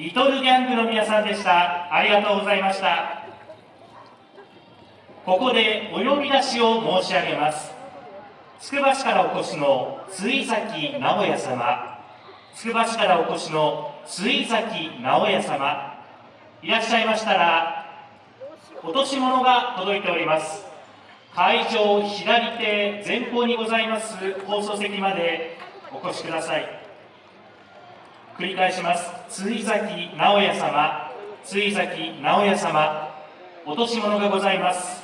リトルギャングの皆さんでした。ありがとうございました。ここでお呼び出しを申し上げます。つくば市からお越しの追崎直也様、つくば市からお越しの追崎直也様、いらっしゃいましたら、落とし物が届いております。会場左手前方にございます放送席までお越しください。繰り返します。追崎直也様、追崎直也様、落とし物がございます。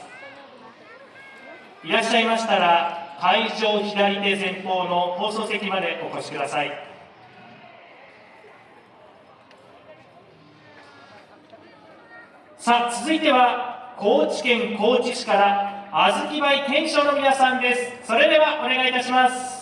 いらっしゃいましたら、会場左手前方の放送席までお越しください。さあ、続いては、高知県高知市から、あずきバイ天正の皆さんです。それではお願いいたします。